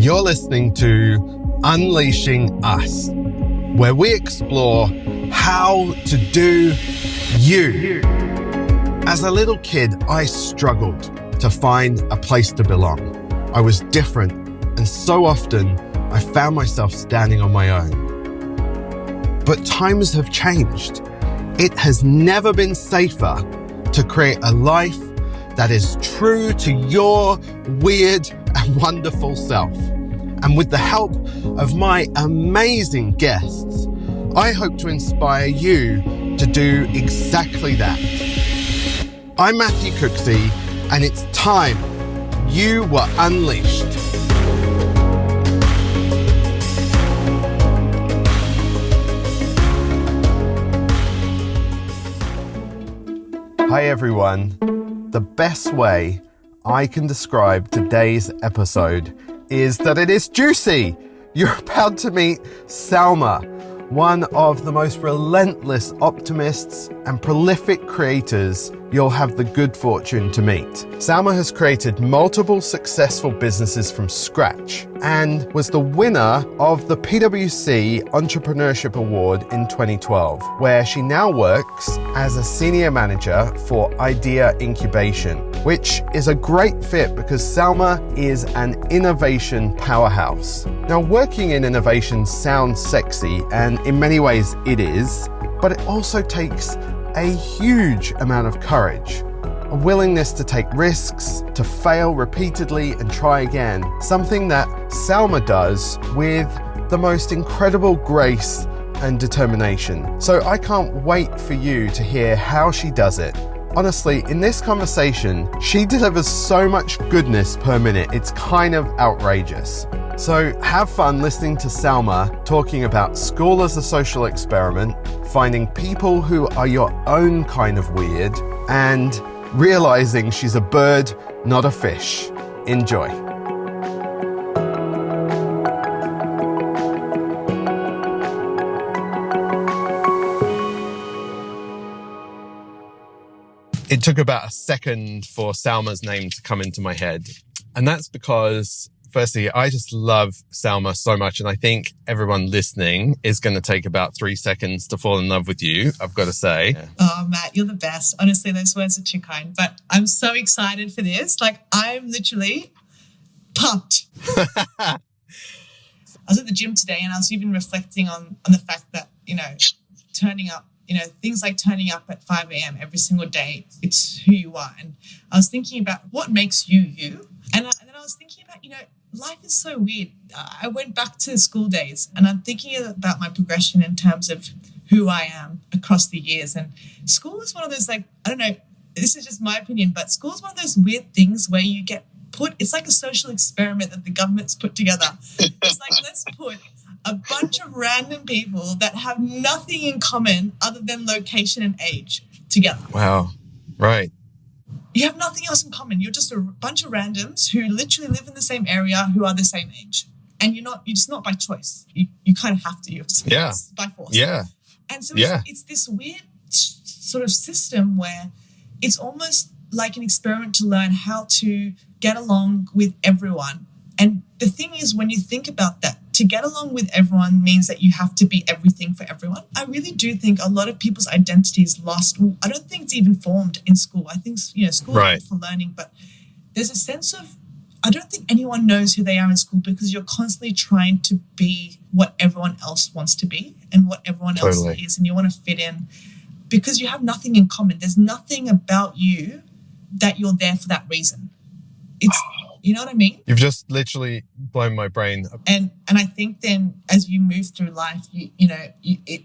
You're listening to Unleashing Us, where we explore how to do you. As a little kid, I struggled to find a place to belong. I was different, and so often I found myself standing on my own. But times have changed. It has never been safer to create a life that is true to your weird and wonderful self. And with the help of my amazing guests, I hope to inspire you to do exactly that. I'm Matthew Cooksey, and it's time you were unleashed. Hi, everyone. The best way I can describe today's episode is that it is juicy. You're about to meet Salma, one of the most relentless optimists and prolific creators you'll have the good fortune to meet. Salma has created multiple successful businesses from scratch and was the winner of the PwC Entrepreneurship Award in 2012, where she now works as a senior manager for Idea Incubation, which is a great fit because Salma is an innovation powerhouse. Now, working in innovation sounds sexy, and in many ways it is, but it also takes a huge amount of courage, a willingness to take risks, to fail repeatedly and try again, something that Salma does with the most incredible grace and determination. So I can't wait for you to hear how she does it. Honestly, in this conversation, she delivers so much goodness per minute, it's kind of outrageous. So have fun listening to Salma talking about school as a social experiment, finding people who are your own kind of weird, and realizing she's a bird, not a fish. Enjoy. It took about a second for Salma's name to come into my head. And that's because firstly, I just love Salma so much. And I think everyone listening is going to take about three seconds to fall in love with you, I've got to say. Oh, Matt, you're the best. Honestly, those words are too kind. But I'm so excited for this. Like, I'm literally pumped. I was at the gym today and I was even reflecting on, on the fact that, you know, turning up you know, things like turning up at 5 a.m. every single day, it's who you are. And I was thinking about what makes you you. And, I, and then I was thinking about, you know, life is so weird. I went back to school days and I'm thinking about my progression in terms of who I am across the years. And school is one of those, like, I don't know, this is just my opinion, but school is one of those weird things where you get put, it's like a social experiment that the government's put together. It's like, let's put a bunch of random people that have nothing in common other than location and age together. Wow. Right. You have nothing else in common. You're just a bunch of randoms who literally live in the same area who are the same age. And you're not, you're just not by choice. You, you kind of have to. You're yeah. by force. Yeah. And so yeah. it's, it's this weird sort of system where it's almost like an experiment to learn how to get along with everyone. And the thing is, when you think about that, to get along with everyone means that you have to be everything for everyone. I really do think a lot of people's identity is lost. I don't think it's even formed in school. I think, you know, school right. is for learning, but there's a sense of, I don't think anyone knows who they are in school because you're constantly trying to be what everyone else wants to be and what everyone totally. else is, and you want to fit in because you have nothing in common. There's nothing about you that you're there for that reason. It's you know what I mean? You've just literally blown my brain. And and I think then as you move through life, you you know, you, it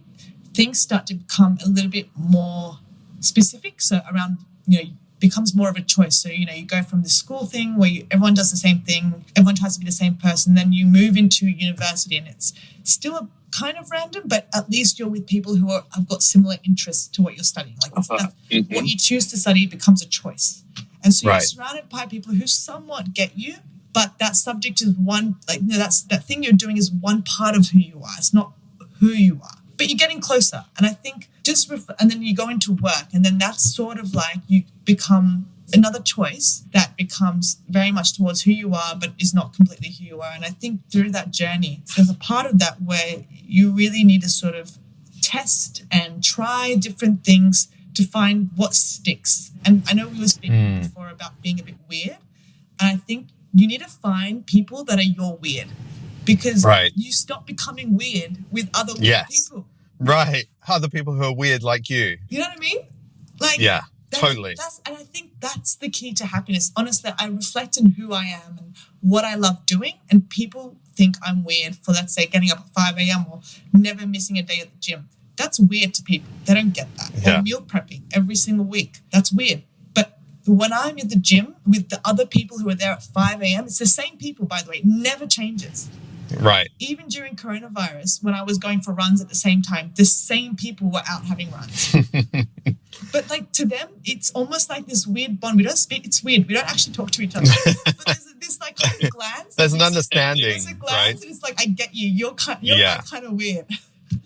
things start to become a little bit more specific. So around you know becomes more of a choice. So, you know, you go from the school thing where you, everyone does the same thing, everyone tries to be the same person, then you move into university and it's still a kind of random, but at least you're with people who are, have got similar interests to what you're studying. Like uh-huh. mm-hmm. what you choose to study becomes a choice. And so you're surrounded by people who somewhat get you, but that subject is one, like, you know, that's that thing you're doing is one part of who you are. It's not who you are, but you're getting closer. And I think just, ref- and then you go into work, and then that's sort of like you become another choice that becomes very much towards who you are, but is not completely who you are. And I think through that journey, there's a part of that where you really need to sort of test and try different things to find what sticks. And I know we were speaking Mm. before about being a bit weird. And I think you need to find people that are your weird because Right. you stop becoming weird with other weird Yes. people. Right. Other people who are weird like you. You know what I mean? Like, Yeah, that's- totally. That's and I think that's the key to happiness. Honestly, I reflect on who I am and what I love doing, and people think I'm weird for let's say getting up at five a.m. or never missing a day at the gym. That's weird to people. They don't get that. Yeah. Or meal prepping every single week. That's weird. But when I'm at the gym with the other people who are there at 5 a.m., it's the same people, by the way, it never changes Right. even during coronavirus, when I was going for runs at the same time, the same people were out having runs. but like to them, it's almost like this weird bond. We don't speak. It's weird. We don't actually talk to each other. but there's this like kind of glance. There's an There's understanding, a glance, right? and it's like I get you. You're kind. You're Yeah. kind of weird.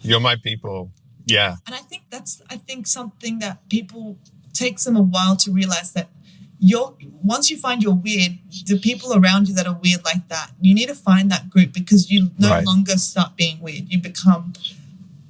You're my people. Yeah. And I think that's I think something that people takes them a while to realize that you're once you find you're weird, the people around you that are weird like that, you need to find that group because you no Right. longer start being weird. You become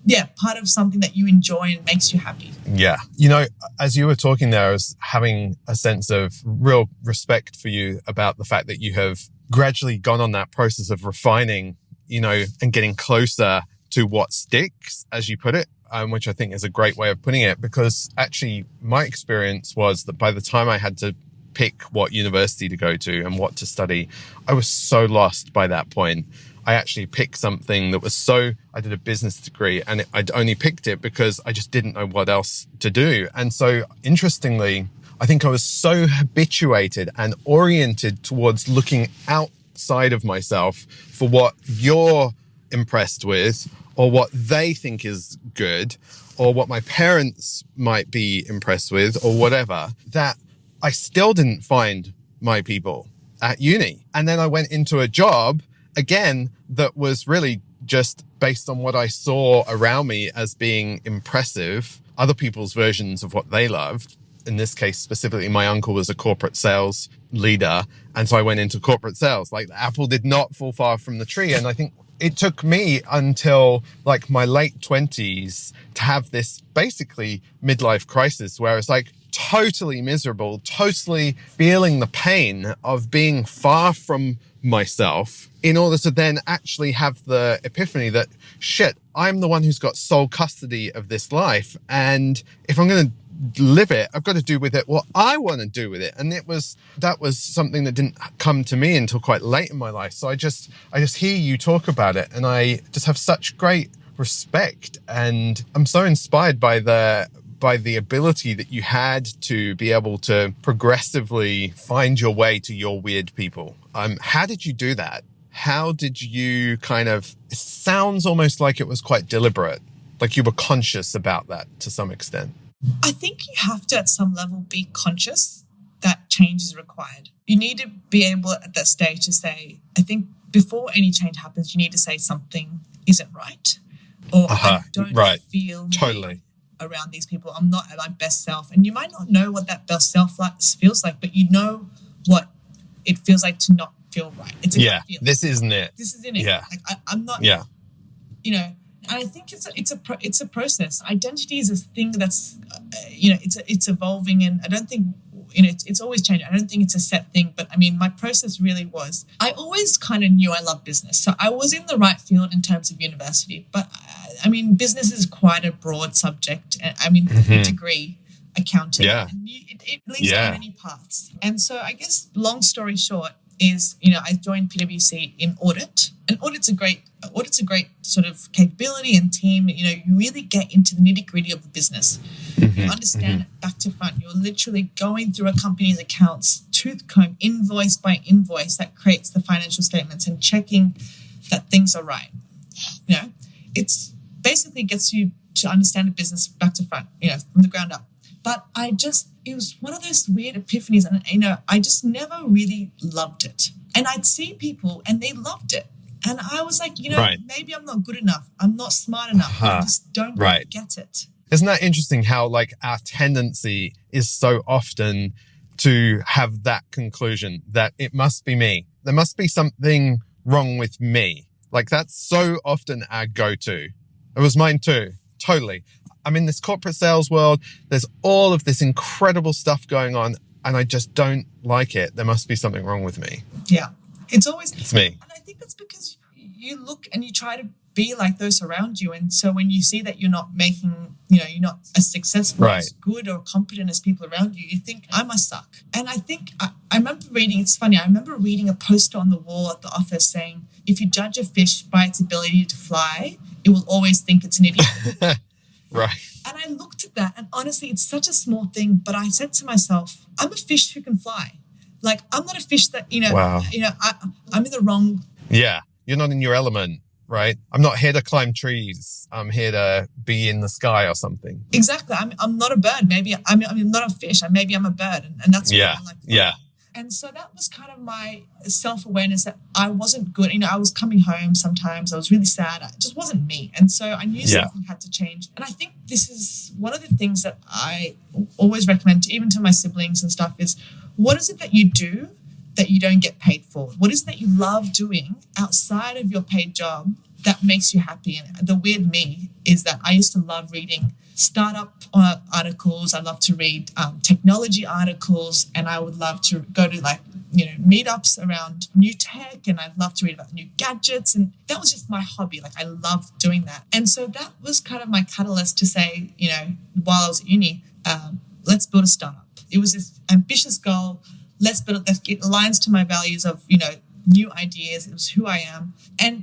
yeah, part of something that you enjoy and makes you happy. Yeah. You know, as you were talking there, I was having a sense of real respect for you about the fact that you have gradually gone on that process of refining, you know, and getting closer to what sticks, as you put it, um, which I think is a great way of putting it. Because actually, my experience was that by the time I had to pick what university to go to and what to study, I was so lost by that point. I actually picked something that was so, I did a business degree and it, I'd only picked it because I just didn't know what else to do. And so interestingly, I think I was so habituated and oriented towards looking outside of myself for what you're impressed with or what they think is good or what my parents might be impressed with or whatever that I still didn't find my people at uni. And then I went into a job again that was really just based on what I saw around me as being impressive, other people's versions of what they loved. In this case, specifically, my uncle was a corporate sales leader. And so I went into corporate sales. Like the apple did not fall far from the tree. And I think it took me until like my late twenties to have this basically midlife crisis where it's like totally miserable, totally feeling the pain of being far from myself in order to then actually have the epiphany that shit, I'm the one who's got sole custody of this life. And if I'm going to live it, I've got to do with it what I want to do with it. And it was, that was something that didn't come to me until quite late in my life. So I just, I just hear you talk about it and I just have such great respect and I'm so inspired by the, by the ability that you had to be able to progressively find your way to your weird people. Um, how did you do that? How did you kind of, it sounds almost like it was quite deliberate, like you were conscious about that to some extent. I think you have to, at some level, be conscious that change is required. You need to be able at that stage to say, I think before any change happens, you need to say something isn't right. Or Uh-huh, I don't right. feel Totally. around these people. I'm not at my best self. And you might not know what that best self like, feels like, but you know what it feels like to not feel right. It's a Yeah. This isn't it. this isn't it. yeah. Like I, I'm not Yeah. you know and i think it's a, it's a it's a process identity is a thing that's uh, you know it's it's evolving and i don't think you know it's, it's always changing i don't think it's a set thing but i mean my process really was i always kind of knew i loved business so i was in the right field in terms of university but uh, i mean business is quite a broad subject i mean Mhm. degree accounting Yeah. you, it, it leads Yeah. many paths and so i guess long story short is you know I joined PwC in audit, and audit's a great audit's a great sort of capability and team. You know, you really get into the nitty gritty of the business. Mm-hmm. You understand it back to front. You're literally going through a company's accounts, tooth comb, invoice by invoice, that creates the financial statements and checking that things are right. You know, it's basically gets you to understand a business back to front. You know, from the ground up. But I just, it was one of those weird epiphanies. And, you know, I just never really loved it. And I'd see people and they loved it. And I was like, you know, Right. maybe I'm not good enough. I'm not smart enough. I Huh. just don't Right. get it. Isn't that interesting how like our tendency is so often to have that conclusion that it must be me. There must be something wrong with me. Like that's so often our go-to. It was mine too. Totally. I'm in this corporate sales world. There's all of this incredible stuff going on and I just don't like it. There must be something wrong with me. Yeah. It's always It's me. And I think that's because you look and you try to be like those around you. And so when you see that you're not making, you know, you're not as successful, Right. as good or competent as people around you, you think, I must suck. And I think, I, I remember reading, it's funny, I remember reading a poster on the wall at the office saying, if you judge a fish by its ability to fly, it will always think it's an idiot. Right. And I looked at that, and honestly, it's such a small thing. But I said to myself, I'm a fish who can fly. Like I'm not a fish that you know. Wow. You know, I, I'm in the wrong. Yeah. You're not in your element, right? I'm not here to climb trees. I'm here to be in the sky or something. Exactly. I'm. I'm not a bird. Maybe I'm. I'm not a fish. Maybe I'm a bird, and, and that's what Yeah. Like. Yeah. And so that was kind of my self awareness that I wasn't good. You know, I was coming home sometimes. I was really sad. It just wasn't me. And so I knew Yeah. something had to change. And I think this is one of the things that I always recommend, to, even to my siblings and stuff, is what is it that you do that you don't get paid for? What is it that you love doing outside of your paid job that makes you happy? And the weird me is that I used to love reading startup uh, articles. I love to read um, technology articles, and I would love to go to like you know meetups around new tech, and I'd love to read about new gadgets, and that was just my hobby. Like I loved doing that, and so that was kind of my catalyst to say, you know, while I was at uni, um, let's build a startup. It was this ambitious goal. Let's build it. Let's- It aligns to my values of you know new ideas. It was who I am, and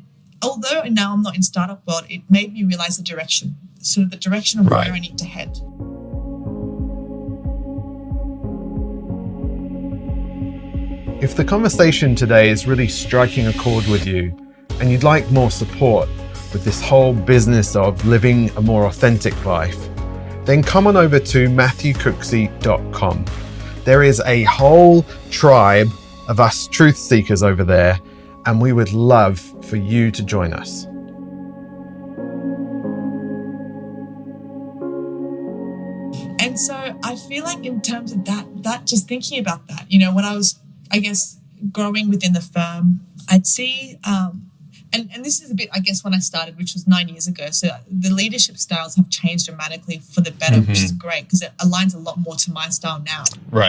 although and now I'm not in startup world, it made me realize the direction. So the direction of Right. where I need to head. If the conversation today is really striking a chord with you and you'd like more support with this whole business of living a more authentic life, then come on over to matthewcooksey.com. There is a whole tribe of us truth seekers over there, and we would love for you to join us. And so I feel like in terms of that, that just thinking about that, you know, when I was, I guess, growing within the firm, I'd see, um, and, and this is a bit, I guess, when I started, which was nine years ago. So the leadership styles have changed dramatically for the better, which is great because it aligns a lot more to my style now.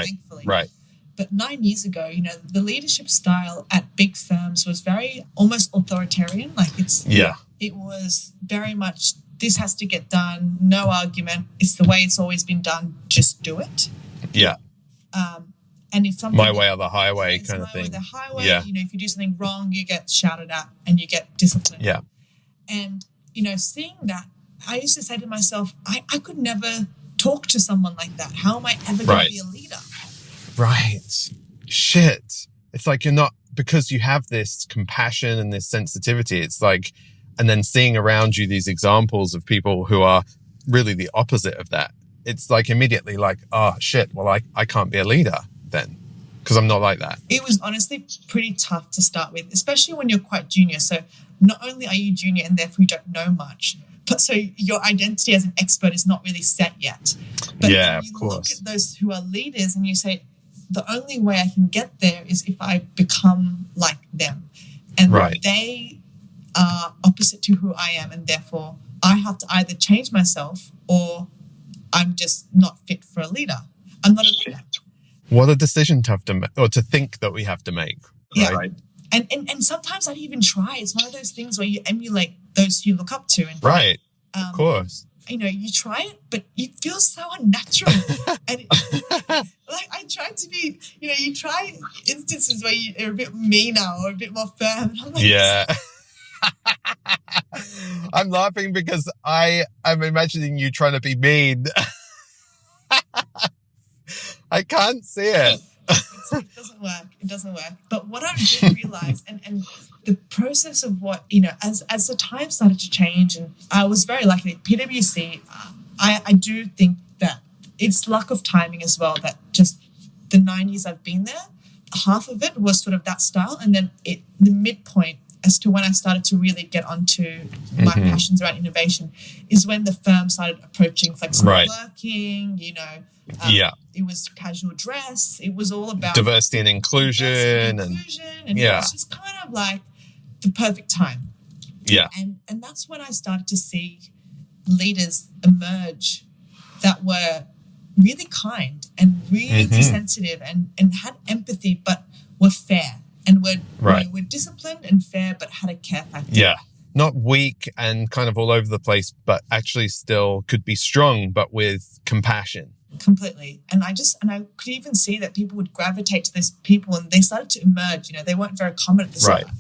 Thankfully. right. But nine years ago, you know, the leadership style at big firms was very almost authoritarian. Like it's, Yeah. it was very much this has to get done, no argument. It's the way it's always been done. Just do it. Yeah. Um, and if something My way or the highway kind of my way or thing. the highway, Yeah. you know, if you do something wrong, you get shouted at and you get disciplined. Yeah. And you know, seeing that, I used to say to myself, I, I could never talk to someone like that. How am I ever going Right. to be a leader? Right. Shit. It's like you're not because you have this compassion and this sensitivity. It's like, and then seeing around you these examples of people who are really the opposite of that. It's like immediately like, oh shit. Well, I, I can't be a leader then because I'm not like that. it was honestly pretty tough to start with, especially when you're quite junior. So not only are you junior and therefore you don't know much, but so your identity as an expert is not really set yet. But Yeah, then of course. look at those who are leaders and you say, the only way I can get there is if I become like them. And Right. they are opposite to who I am, and therefore I have to either change myself or I'm just not fit for a leader. I'm not a leader. What a decision to have to make or to think that we have to make. Yeah. Right. And, and and sometimes I'd even try. It's one of those things where you emulate those you look up to, and Right. um, Of course. You know you try it, but it feels so unnatural. and it, like I tried to be, you know, you try instances where you're a bit meaner or a bit more firm. And I'm like, Yeah. I'm laughing because I am imagining you trying to be mean. I can't see it. It doesn't work. It doesn't work. But what I did realize, and and the process of what you know, as as the time started to change, and I was very lucky at PwC. uh, I I do think that it's luck of timing as well. That just the nine years I've been there, half of it was sort of that style, and then it the midpoint as to when I started to really get onto my Mm-hmm. passions around innovation is when the firm started approaching flexible Right. working, you know. um, Yeah. It was casual dress. It was all about Diversity and inclusion and and inclusion. And it yeah. was just kind of like the perfect time. yeah. And and that's when I started to see leaders emerge that were really kind and really Mhm. sensitive and, and had empathy but were fair and were, Right. were, were disciplined and fair but had a care factor. Yeah. Not weak and kind of all over the place, but actually still could be strong, but with compassion. completely and i just and i could even see that people would gravitate to these people and they started to emerge you know they weren't very common at the Right. start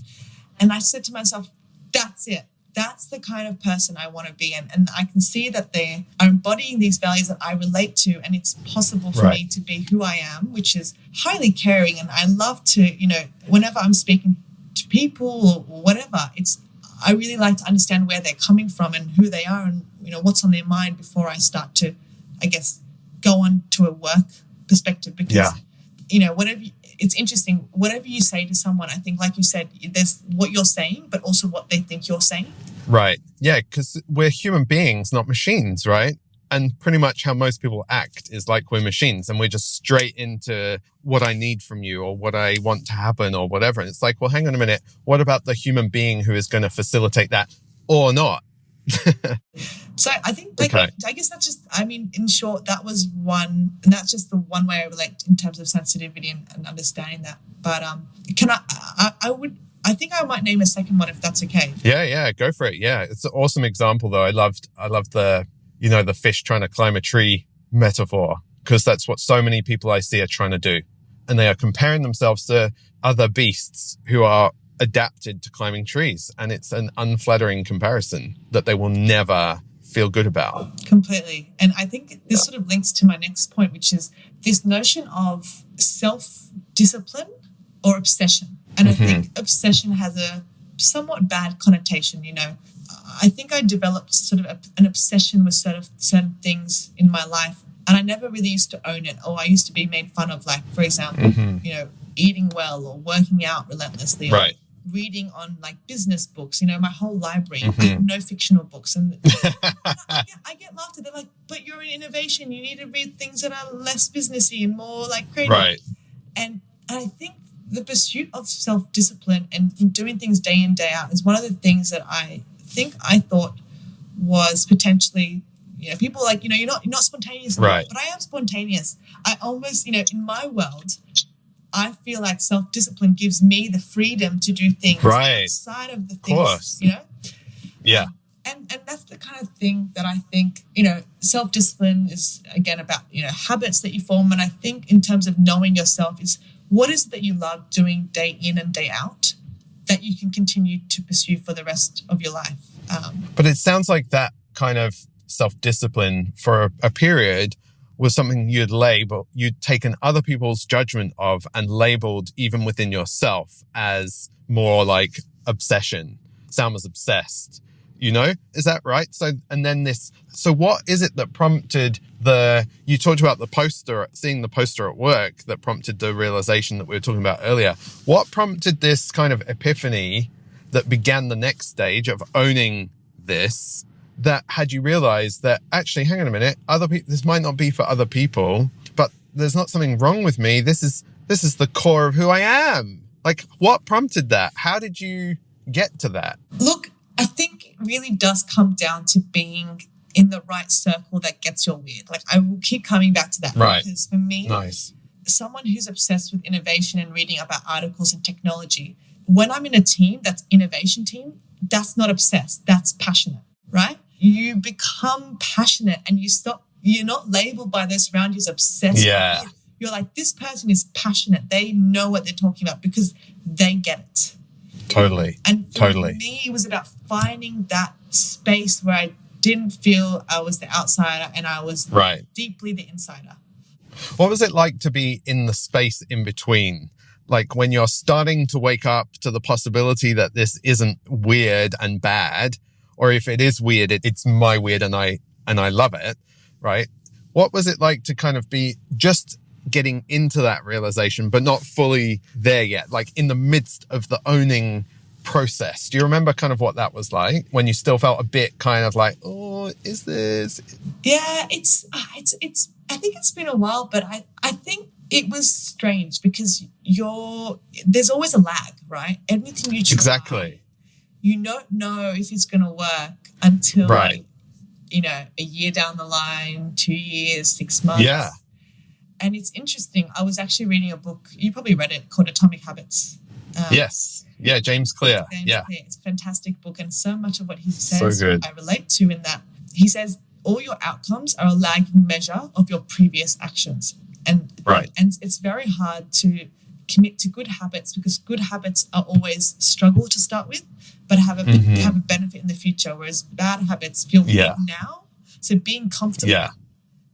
and i said to myself that's it that's the kind of person i want to be and, and i can see that they are embodying these values that i relate to and it's possible for Right. me to be who i am which is highly caring and i love to you know whenever i'm speaking to people or whatever it's i really like to understand where they're coming from and who they are and you know what's on their mind before i start to i guess go on to a work perspective because Yeah. You know whatever you- it's interesting whatever you say to someone i think like you said there's what you're saying but also what they think you're saying Right. Yeah. Because we're human beings, not machines, right? And pretty much how most people act is like we're machines and we're just straight into what I need from you or what I want to happen or whatever. And it's like, well, hang on a minute. What about the human being who is going to facilitate that or not? so i think like, Okay. i guess that's just i mean in short that was one and that's just the one way i relate in terms of sensitivity and, and understanding that but um can I, I i would i think i might name a second one if that's okay Yeah, yeah, go for it. Yeah, it's an awesome example though. I loved, I loved the, you know, the fish trying to climb a tree metaphor because that's what so many people I see are trying to do, and they are comparing themselves to other beasts who are adapted to climbing trees, and it's an unflattering comparison that they will never feel good about. completely. And i think this sort of links to my next point which is this notion of self-discipline or obsession. And i mm-hmm. think obsession has a somewhat bad connotation you know. I think i developed sort of a, an obsession with certain, certain things in my life and i never really used to own it or i used to be made fun of like for example mm-hmm. you know eating well or working out relentlessly Right. Reading on like business books you know my whole library have mm-hmm. no fictional books and I get, I get laughed at. They're like, but you're in innovation. You need to read things that are less businessy and more like creative. Right. And, and I think the pursuit of self discipline and doing things day in, day out is one of the things that I think I thought was potentially, you know, people like, you know, you're not, you're not spontaneous. Right. But I am spontaneous. I almost, you know, in my world, I feel like self discipline gives me the freedom to do things Right. outside of the course. things, you know? Yeah. and and that's the kind of thing that I think you know self discipline is again about you know habits that you form, and I think in terms of knowing yourself is what is it that you love doing day in and day out that you can continue to pursue for the rest of your life. Um, But it sounds like that kind of self discipline for a, a period was something you'd label, you'd taken other people's judgment of and labeled even within yourself as more like obsession. Sam was obsessed, you know? Is that right? So, and then this, so what is it that prompted the, you talked about the poster, seeing the poster at work that prompted the realization that we were talking about earlier. What prompted this kind of epiphany that began the next stage of owning this that had you realized that actually hang on a minute other people this might not be for other people but there's not something wrong with me this is this is the core of who i am like what prompted that how did you get to that look, I think it really does come down to being in the right circle that gets your weird. Like I will keep coming back to that Right. because for me, nice someone who's obsessed with innovation and reading about articles and technology, when I'm in a team that's innovation team, that's not obsessed, that's passionate, right? You become passionate and you stop, you're not labeled by those around you as obsessed. Yeah. You're, like, this person is passionate. They know what they're talking about because they get it. totally And for Totally. me, it was about finding that space where I didn't feel I was the outsider and I was right deeply the insider. what was it like to be in the space in between like when you're starting to wake up to the possibility that this isn't weird and bad or if it is weird it, it's my weird and i and i love it right what was it like to kind of be just getting into that realization but not fully there yet like in the midst of the owning process. Do you remember kind of what that was like when you still felt a bit kind of like, oh, is this? Yeah, it's uh, it's it's. I think it's been a while, but I I think it was strange because you're there's always a lag, right? Everything you try, Exactly. You don't know if it's going to work until Right. you know a year down the line, two years, six months. Yeah. and it's interesting. I was actually reading a book. You probably read it called Atomic Habits. Um, Yes. Yeah. James Clear. James Yeah. Clear. It's a fantastic book, and so much of what he So says good. I relate to in that he says all your outcomes are a lagging measure of your previous actions, and Right. and it's very hard to commit to good habits because good habits are always struggle to start with, but have a Mhm. have a benefit in the future. Whereas bad habits feel Yeah. good now. So being comfortable, Yeah.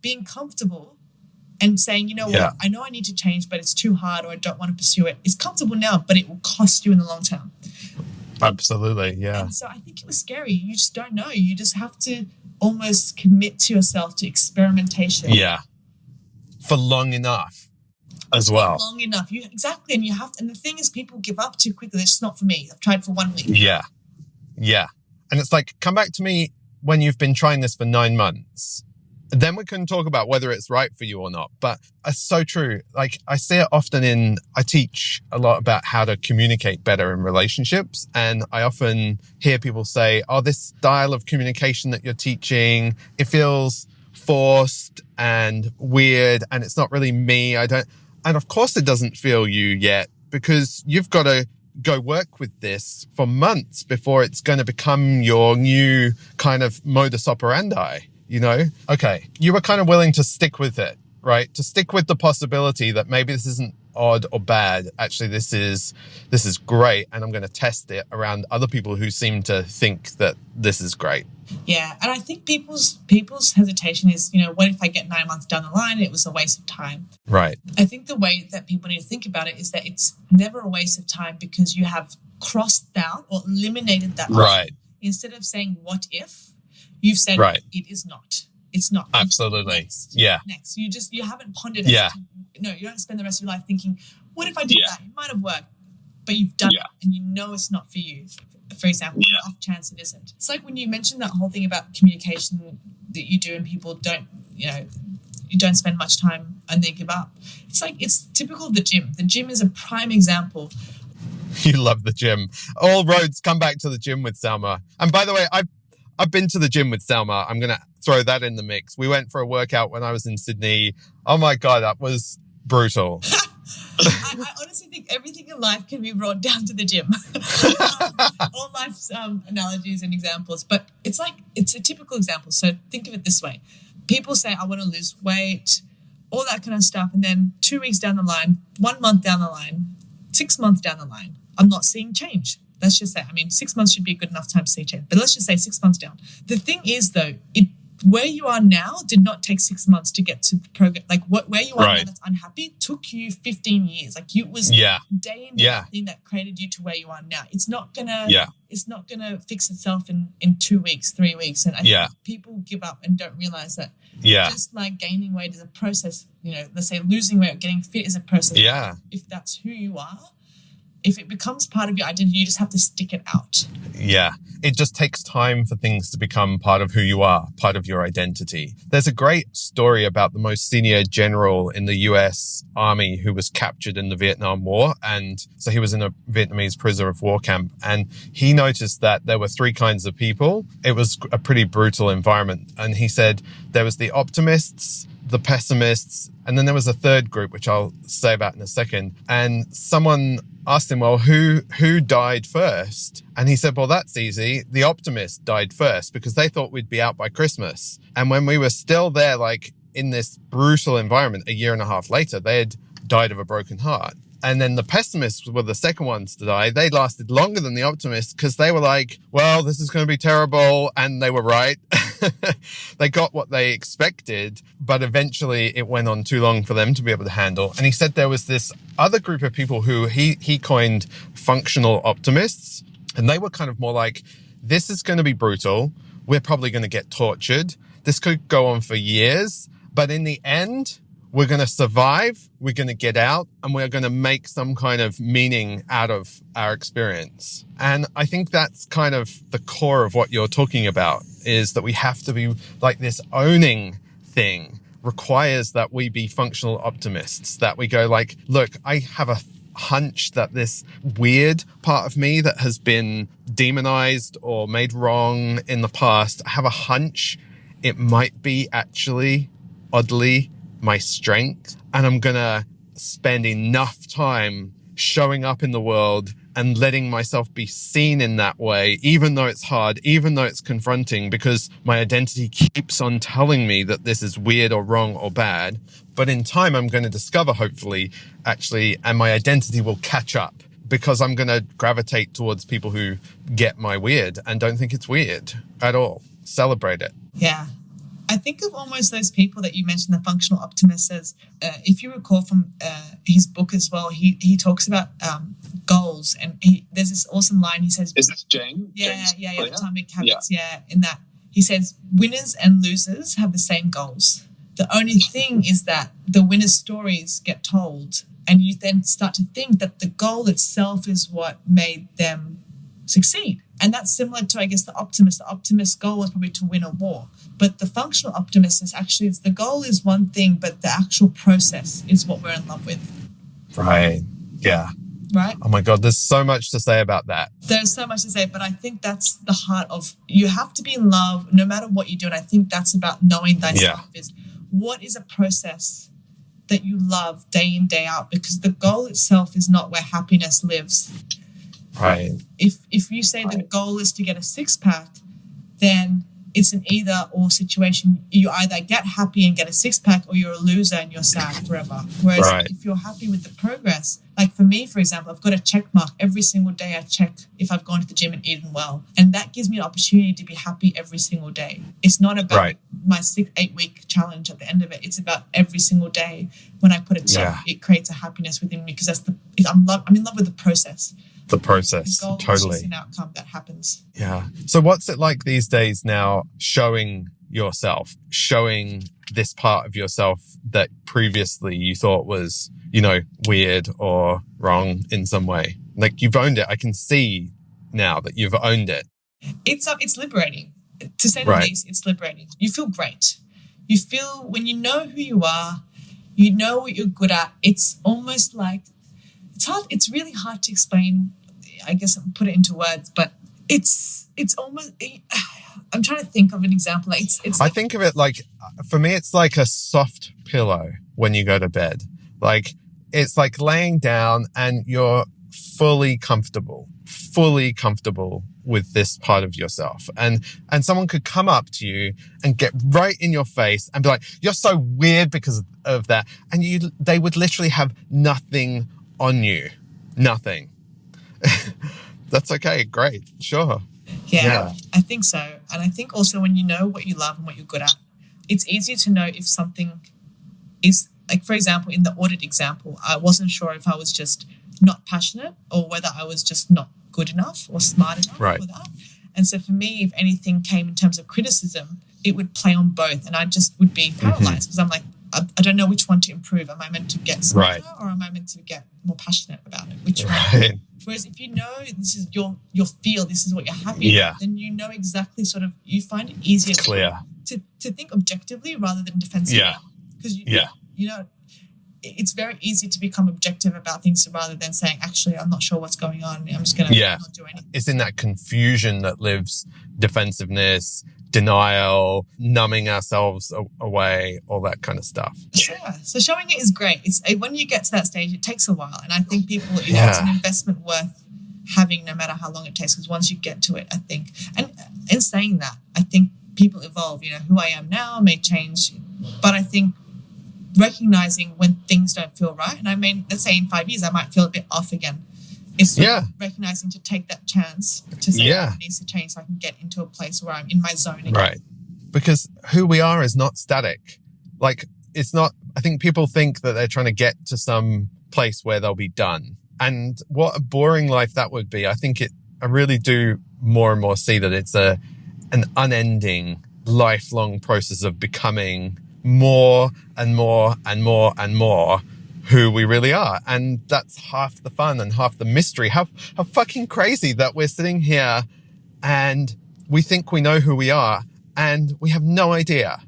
being comfortable. And saying, you know Yeah. what, I know I need to change, but it's too hard or I don't want to pursue it. It's comfortable now, but it will cost you in the long term. Absolutely. Yeah. And so I think it was scary. You just don't know. You just have to almost commit to yourself to experimentation. Yeah. For long enough as well. Long enough. You exactly. And you have and the thing is people give up too quickly. It's not for me. I've tried for one week. Yeah. Yeah. And it's like, come back to me when you've been trying this for nine months. Then we can talk about whether it's right for you or not. But it's so true. Like I see it often in, I teach a lot about how to communicate better in relationships. And I often hear people say, oh, this style of communication that you're teaching, it feels forced and weird and it's not really me. I don't, and of course it doesn't feel you yet because you've got to go work with this for months before it's going to become your new kind of modus operandi, you know? Okay. You were kind of willing to stick with it, right? To stick with the possibility that maybe this isn't odd or bad. Actually, this is, this is great. And I'm going to test it around other people who seem to think that this is great. Yeah. And I think people's people's hesitation is, you know, what if I get nine months down the line and it was a waste of time? Right. I think the way that people need to think about it is that it's never a waste of time because you have crossed out or eliminated that option. Right. Instead of saying what if, you've said Right. it is not. It's not. Absolutely. Next. Yeah. Next. You just you haven't pondered it. Yeah. It. No, you don't spend the rest of your life thinking, what if I did Yeah. that? It might have worked. But you've done Yeah. it and you know it's not for you. For example, Yeah. off chance it isn't. It's like when you mentioned that whole thing about communication that you do and people don't, you know, you don't spend much time and they give up. It's like it's typical of the gym. The gym is a prime example. You love the gym. All roads come back to the gym with Salma. And by the way, I've I've been to the gym with Selma. I'm gonna throw that in the mix. We went for a workout when I was in Sydney. Oh my god, that was brutal. I, I honestly think everything in life can be brought down to the gym. um, all life's um, analogies and examples, but it's like it's a typical example. So think of it this way: people say, "I want to lose weight," all that kind of stuff, and then two weeks down the line, one month down the line, six months down the line, I'm not seeing change. Let's just say, I mean, six months should be a good enough time to see change, but let's just say six months down. The thing is, though, it where you are now did not take six months to get to the program. Like what where you are now that's unhappy took you 15 years. Like you it was Yeah. day in day Yeah. thing that created you to where you are now. It's not gonna Yeah. it's not gonna fix itself in in two weeks, three weeks. And I Yeah. think people give up and don't realize that Yeah. just like gaining weight is a process. You know, let's say losing weight or getting fit is a process. Yeah. If that's who you are, if it becomes part of your identity, you just have to stick it out. Yeah. It just takes time for things to become part of who you are, part of your identity. There's a great story about the most senior general in the US Army who was captured in the Vietnam War. And so he was in a Vietnamese prisoner of war camp. And he noticed that there were three kinds of people. It was a pretty brutal environment. And he said there was the optimists, the pessimists, and then there was a third group, which I'll say about in a second. And someone asked him, well, who, who died first? And he said, well, that's easy. The optimists died first because they thought we'd be out by Christmas. And when we were still there, like in this brutal environment a year and a half later, they had died of a broken heart. And then the pessimists were the second ones to die. They lasted longer than the optimists because they were like, well, this is going to be terrible. And they were right. they got what they expected, but eventually it went on too long for them to be able to handle. And he said there was this other group of people who he, he coined functional optimists. And they were kind of more like, this is going to be brutal. We're probably going to get tortured. This could go on for years. But in the end, we're going to survive, we're going to get out, and we're going to make some kind of meaning out of our experience. And I think that's kind of the core of what you're talking about is that we have to be like this owning thing requires that we be functional optimists, that we go like, look, I have a hunch that this weird part of me that has been demonized or made wrong in the past, I have a hunch it might be actually oddly my strength. And I'm going to spend enough time showing up in the world and letting myself be seen in that way, even though it's hard, even though it's confronting, because my identity keeps on telling me that this is weird or wrong or bad. But in time, I'm going to discover, hopefully, actually, and my identity will catch up because I'm going to gravitate towards people who get my weird and don't think it's weird at all. Celebrate it. Yeah. I think of almost those people that you mentioned, the functional optimist as uh, if you recall from uh, his book as well, he, he talks about um, goals and he, there's this awesome line. He says, Is this Jane? Yeah, yeah, yeah? Atomic Habits. Yeah. in that he says, winners and losers have the same goals. The only thing is that the winners' stories get told, and you then start to think that the goal itself is what made them succeed. And that's similar to, I guess, the optimist. The optimist goal is probably to win a war. But the functional optimist is actually the goal is one thing, but the actual process is what we're in love with. Right. Yeah. Right? Oh my God, there's so much to say about that. There's so much to say, but I think that's the heart of you have to be in love no matter what you do. And I think that's about knowing thyself is what is a process that you love day in, day out, because the goal itself is not where happiness lives. Right. if if you say the goal is to get a six pack, then it's an either or situation. You either get happy and get a six pack, or you're a loser and you're sad forever. Whereas Right. if you're happy with the progress, like for me, for example, I've got a check mark every single day. I check if I've gone to the gym and eaten well, and that gives me an opportunity to be happy every single day. It's not about Right. my six eight week challenge at the end of it. It's about every single day when I put a check, Yeah. it creates a happiness within me because that's the I'm love I'm in love with the process. The process. goal is just Totally. an outcome that happens. Yeah. So what's it like these days now showing yourself, showing this part of yourself that previously you thought was, you know, weird or wrong in some way? Like you've owned it. I can see now that you've owned it. it's uh, it's liberating to say the Right. least it's liberating you feel great you feel when you know who you are you know what you're good at it's almost like it's hard it's really hard to explain i guess I'll put it into words but it's it's almost i'm trying to think of an example like it's it's I think of it like, for me, it's like a soft pillow when you go to bed. Like it's like laying down and you're fully comfortable, fully comfortable with this part of yourself. And, and someone could come up to you and get right in your face and be like, you're so weird because of that. And you, they would literally have nothing on you. Nothing. That's okay. Great. Sure. Yeah, Yeah. I think so. And I think also when you know what you love and what you're good at, it's easier to know if something is like, for example, in the audit example, I wasn't sure if I was just not passionate or whether I was just not good enough or smart enough Right. for that. And so for me, if anything came in terms of criticism, it would play on both, and I just would be Mm-hmm. paralyzed because I'm like, I, I don't know which one to improve. Am I meant to get smarter Right. or am I meant to get more passionate about it? Which one? Whereas if you know this is your your feel, this is what you're happy Yeah. then you know exactly sort of you find it easier to- Clear. To, to think objectively rather than defensively. Yeah. Because you, Yeah. you know it's very easy to become objective about things rather than saying, actually, I'm not sure what's going on. I'm just gonna Yeah. not do anything. it's in that confusion that lives defensiveness, denial, numbing ourselves away, all that kind of stuff. Yeah. So showing it is great. It's when you get to that stage, it takes a while, and I think people it's Yeah. an investment worth having, no matter how long it takes. Because once you get to it, I think, and in saying that, I think people evolve. You know, who I am now may change, but I think recognizing when things don't feel right, and I mean, let's say in five years, I might feel a bit off again. It's Yeah. recognizing to take that chance to say Yeah. "Oh, it needs to change so I can get into a place where I'm in my zone again. Right. Because who we are is not static. Like, it's not, I think people think that they're trying to get to some place where they'll be done. And what a boring life that would be. I think it, I really do more and more see that it's a, an unending, lifelong process of becoming more and more and more and more who we really are. And that's half the fun and half the mystery. How, how fucking crazy that we're sitting here and we think we know who we are and we have no idea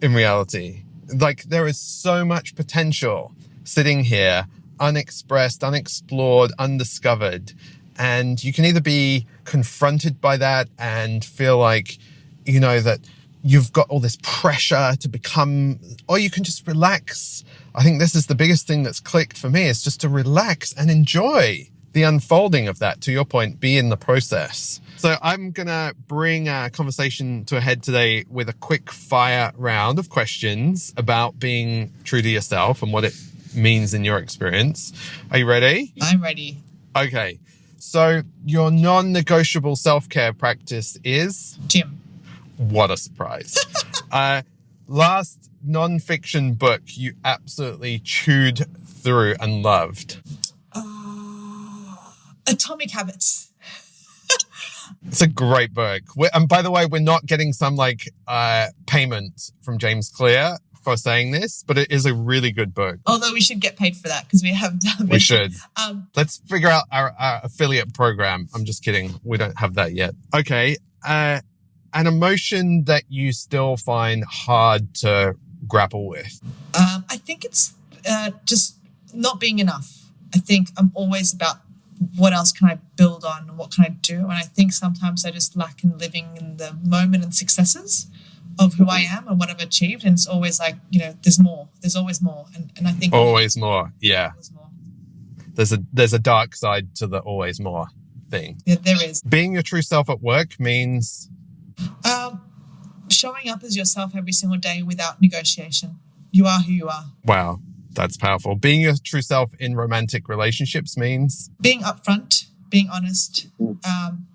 in reality. Like there is so much potential sitting here, unexpressed, unexplored, undiscovered. And you can either be confronted by that and feel like, you know, that you've got all this pressure to become, or you can just relax. I think this is the biggest thing that's clicked for me is just to relax and enjoy the unfolding of that. To your point, be in the process. So I'm going to bring a conversation to a head today with a quick fire round of questions about being true to yourself and what it means in your experience. Are you ready? I'm ready. Okay. So your non-negotiable self-care practice is Gym. What a surprise. uh, last non-fiction book you absolutely chewed through and loved. Uh, Atomic Habits. It's a great book. We're, and by the way, we're not getting some like uh, payment from James Clear for saying this, but it is a really good book. Although we should get paid for that because we have done We should. Um, Let's figure out our, our affiliate program. I'm just kidding. We don't have that yet. Okay. Uh, an emotion that you still find hard to grapple with. um, I think it's uh, just not being enough. I think I'm always about what else can I build on and what can I do. And I think sometimes I just lack in living in the moment and successes of who I am and what I've achieved. And it's always like, you know, there's more. There's always more. And, and I think Always more. Yeah. always more. There's a, there's a dark side to the always more thing. Yeah, there is. Being your true self at work means Um, showing up as yourself every single day without negotiation. You are who you are. Wow, that's powerful. Being your true self in romantic relationships means Being upfront, being honest, um,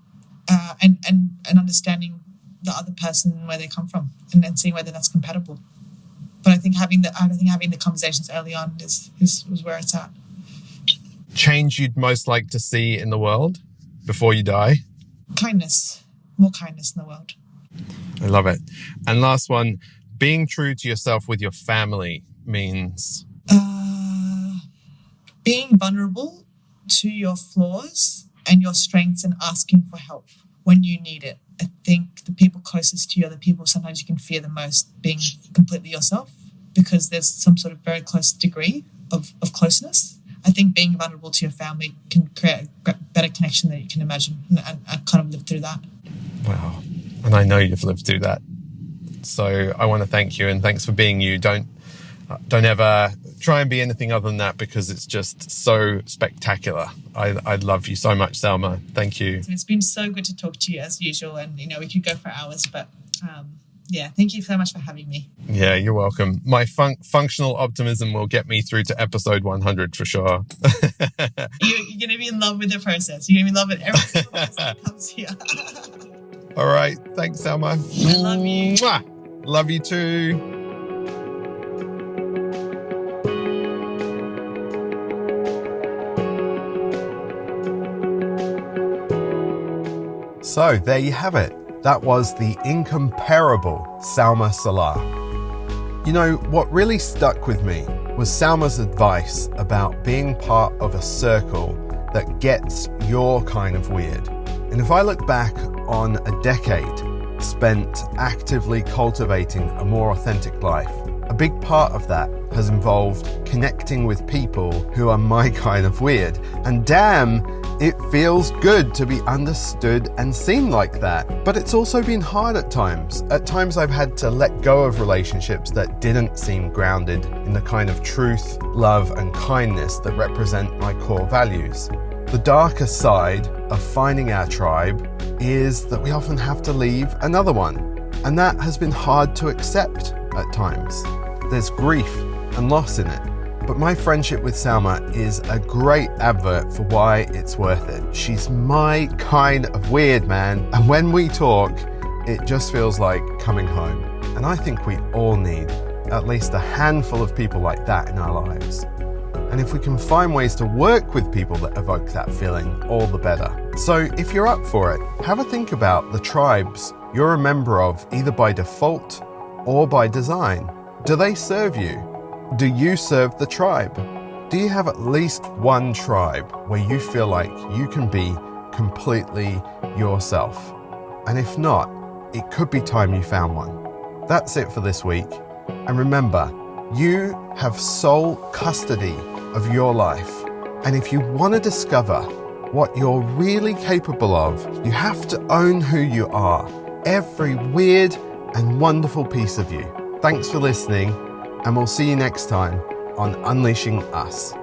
uh, and, and, and understanding the other person where they come from and then seeing whether that's compatible. But I think having the I think having the conversations early on is, is, is where it's at. change you'd most like to see in the world before you die. Kindness, more kindness in the world. I love it. And last one, being true to yourself with your family means Uh, being vulnerable to your flaws and your strengths and asking for help when you need it. I think the people closest to you are the people sometimes you can fear the most being completely yourself because there's some sort of very close degree of, of closeness. I think being vulnerable to your family can create a better connection than you can imagine and, and, and kind of live through that. Wow. And I know you've lived through that. So I want to thank you and thanks for being you. Don't uh, don't ever try and be anything other than that because it's just so spectacular. I, I love you so much, Selma. Thank you. It's been so good to talk to you as usual and you know we could go for hours but um, yeah thank you so much for having me. Yeah, you're welcome. My fun- functional optimism will get me through to episode 100 for sure. You, you're gonna be in love with the process. You're gonna be in love with every single person that comes here. All right. Thanks, Selma. I love you. Mwah. Love you too. So there you have it. That was the incomparable Salma Salah. You know, what really stuck with me was Salma's advice about being part of a circle that gets your kind of weird. And if I look back on a decade spent actively cultivating a more authentic life, a big part of that has involved connecting with people who are my kind of weird. And damn, it feels good to be understood and seen like that. But it's also been hard at times. At times, I've had to let go of relationships that didn't seem grounded in the kind of truth, love, and kindness that represent my core values. The darker side of finding our tribe is that we often have to leave another one. And that has been hard to accept at times. There's grief and loss in it. But my friendship with Salma is a great advert for why it's worth it. She's my kind of weird, man. And when we talk, it just feels like coming home. And I think we all need at least a handful of people like that in our lives. And if we can find ways to work with people that evoke that feeling, all the better. So if you're up for it, have a think about the tribes you're a member of either by default or by design. Do they serve you? Do you serve the tribe? Do you have at least one tribe where you feel like you can be completely yourself? And if not, it could be time you found one. That's it for this week. And remember, you have sole custody of your life. And if you want to discover what you're really capable of, you have to own who you are, every weird and wonderful piece of you. Thanks for listening, and we'll see you next time on Unleashing Us.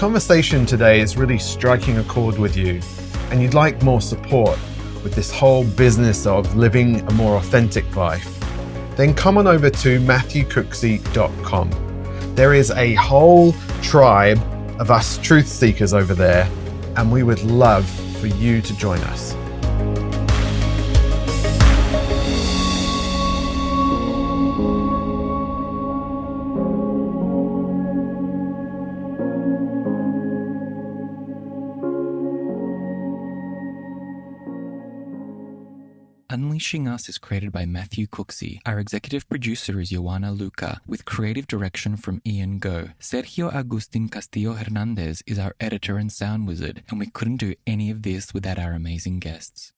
Conversation today is really striking a chord with you and you'd like more support with this whole business of living a more authentic life, then come on over to matthewcooksey.com. There is a whole tribe of us truth seekers over there, and we would love for you to join us. Unleashing Us is created by Matthew Cooksey. Our executive producer is Joanna Luca, with creative direction from Ian Go. Sergio Agustin Castillo Hernandez is our editor and sound wizard, and we couldn't do any of this without our amazing guests.